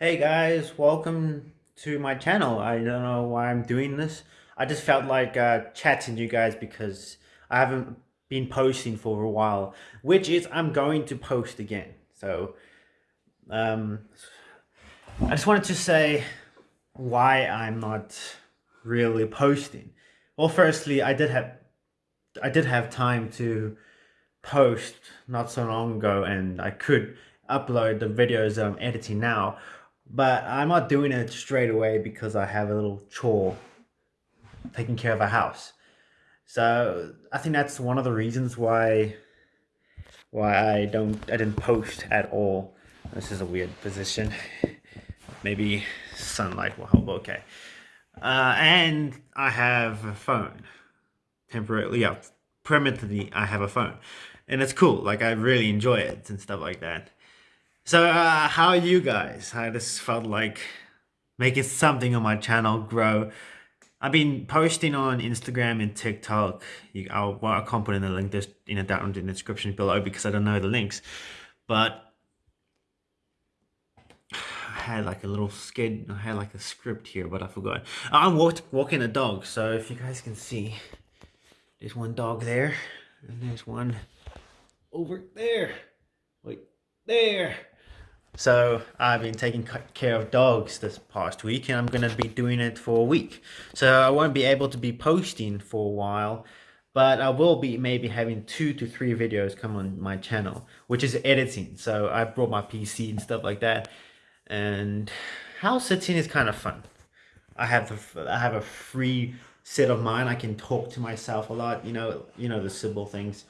Hey guys, welcome to my channel. I don't know why I'm doing this. I just felt like uh, chatting to you guys because I haven't been posting for a while, which is I'm going to post again. So, um, I just wanted to say why I'm not really posting. Well, firstly, I did have I did have time to post not so long ago, and I could upload the videos that I'm editing now but I'm not doing it straight away because I have a little chore taking care of a house. So I think that's one of the reasons why why I don't I didn't post at all. This is a weird position. Maybe sunlight will help. Okay. Uh, and I have a phone. Temporarily, yeah, permanently I have a phone. And it's cool. Like I really enjoy it and stuff like that. So, uh, how are you guys? I just felt like making something on my channel grow. I've been posting on Instagram and TikTok. You, I'll, well, I can't put in the link just in a down in the description below because I don't know the links. But I had like a little skid. I had like a script here, but I forgot. I'm walk, walking a dog, so if you guys can see, there's one dog there, and there's one over there. Wait, there. So I've been taking care of dogs this past week and I'm going to be doing it for a week. So I won't be able to be posting for a while, but I will be maybe having two to three videos come on my channel, which is editing. So I brought my PC and stuff like that. And house sitting is kind of fun. I have a, I have a free set of mind. I can talk to myself a lot, you know, you know, the simple things.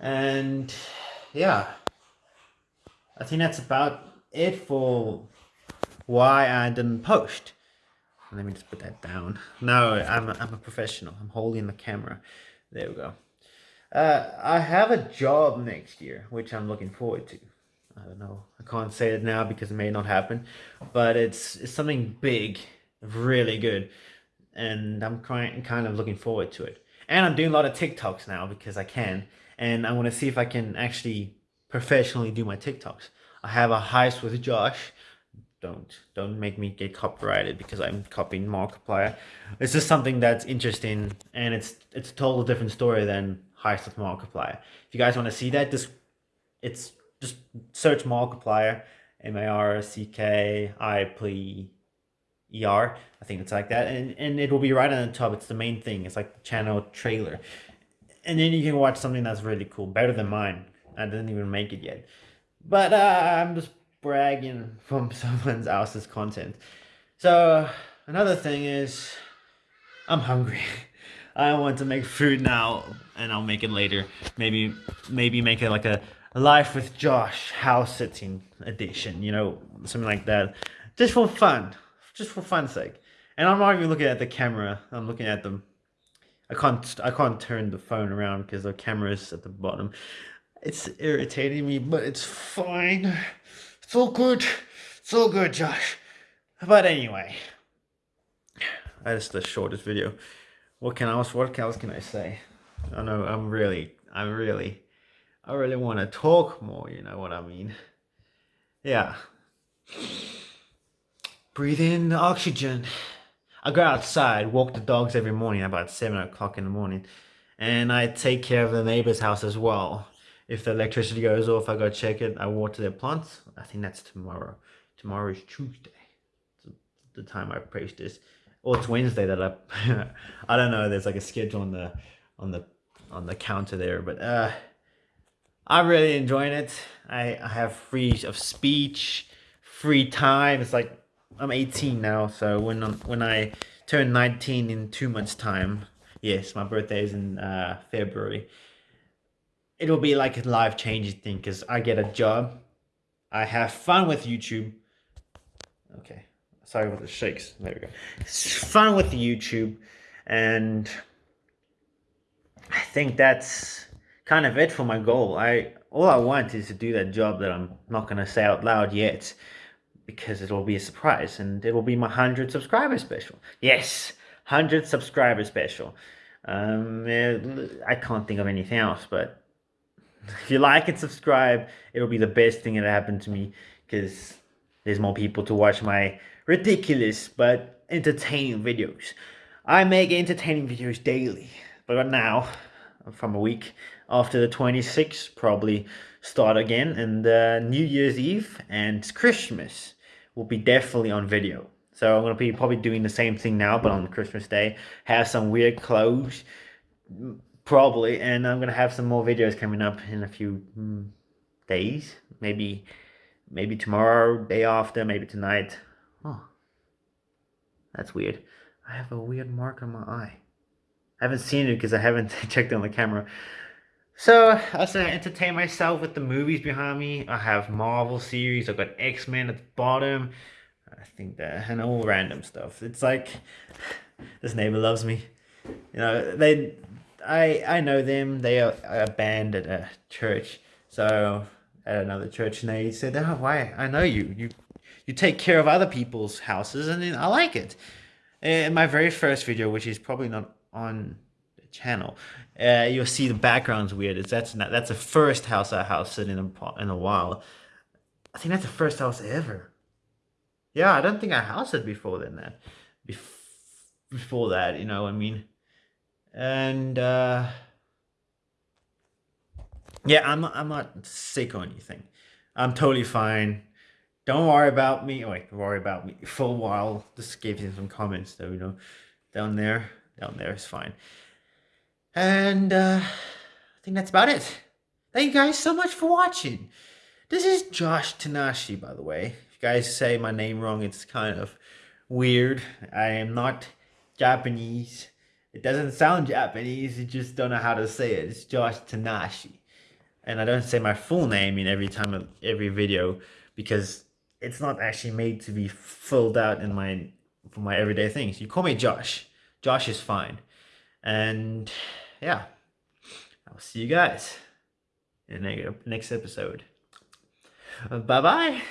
And yeah, I think that's about it for why I didn't post. Let me just put that down. No, I'm a, I'm a professional. I'm holding the camera. There we go. Uh, I have a job next year, which I'm looking forward to. I don't know. I can't say it now because it may not happen, but it's it's something big, really good, and I'm kind kind of looking forward to it. And I'm doing a lot of TikToks now because I can, and I want to see if I can actually professionally do my TikToks. I have a heist with Josh. Don't don't make me get copyrighted because I'm copying Markiplier. It's just something that's interesting and it's it's a total different story than heist with Markiplier. If you guys want to see that, just it's just search Markiplier, M A R C K I P E R. I think it's like that, and and it will be right on the top. It's the main thing. It's like the channel trailer, and then you can watch something that's really cool, better than mine I didn't even make it yet. But uh, I'm just bragging from someone else's content. So another thing is I'm hungry. I want to make food now and I'll make it later. Maybe maybe make it like a, life with Josh house sitting edition, you know, something like that. Just for fun. Just for fun's sake. And I'm not even looking at the camera. I'm looking at them. I can't I can't turn the phone around because the camera is at the bottom. It's irritating me, but it's fine. It's all good. It's all good, Josh. But anyway, that's the shortest video. What can else? What else can I say? I know I'm really, I'm really, I really want to talk more. You know what I mean? Yeah. Breathe in the oxygen. I go outside, walk the dogs every morning about seven o'clock in the morning, and I take care of the neighbor's house as well if the electricity goes off, I go check it. I water their plants. I think that's tomorrow. Tomorrow is Tuesday. The time I post this. Or it's Wednesday that I I don't know, there's like a schedule on the on the on the counter there, but uh I'm really enjoying it. I, I have free of speech, free time. It's like I'm 18 now, so when when I turn 19 in two months time, yes, my birthday is in uh, February it'll be like a life changing thing because I get a job, I have fun with YouTube. Okay, sorry about the shakes. There we go. It's fun with YouTube, and I think that's kind of it for my goal. I all I want is to do that job that I'm not gonna say out loud yet because it will be a surprise and it will be my 100 subscriber special. Yes, 100 subscriber special. Um, I can't think of anything else, but if you like and subscribe, it'll be the best thing that happened to me because there's more people to watch my ridiculous but entertaining videos. I make entertaining videos daily, but now, from a week after the 26th, probably start again, and uh, New Year's Eve and Christmas will be definitely on video. So I'm gonna be probably doing the same thing now, but on Christmas Day, have some weird clothes, probably, and I'm gonna have some more videos coming up in a few mm, days, maybe, maybe tomorrow, day after, maybe tonight. Oh, that's weird. I have a weird mark on my eye. I haven't seen it because I haven't checked on the camera. So, as I entertain myself with the movies behind me, I have Marvel series, I've got X-Men at the bottom, I think that, and all random stuff. It's like, this neighbor loves me. You know, they, I, I know them, they are a band at a church, so, at another church, and they said, oh, why, I know you, you, you take care of other people's houses, and I like it. In my very first video, which is probably not on the channel, uh, you'll see the background's weird. It's that's not, that's the first house I house in a in a while. I think that's the first house ever. Yeah, I don't think I housed it before then. That Bef before that, you know, I mean, and uh, yeah, I'm not, I'm not sick or anything. I'm totally fine. Don't worry about me. Wait, worry about me for a while. Just gave you some comments though, you know, down there, down there is fine. And uh, I think that's about it. Thank you guys so much for watching. This is Josh Tanashi, by the way. If you guys say my name wrong, it's kind of weird. I am not Japanese. It doesn't sound Japanese, you just don't know how to say it. It's Josh Tanashi. And I don't say my full name in every time of every video because it's not actually made to be filled out in my for my everyday things. You call me Josh. Josh is fine. And yeah, I'll see you guys in the next episode. Bye bye.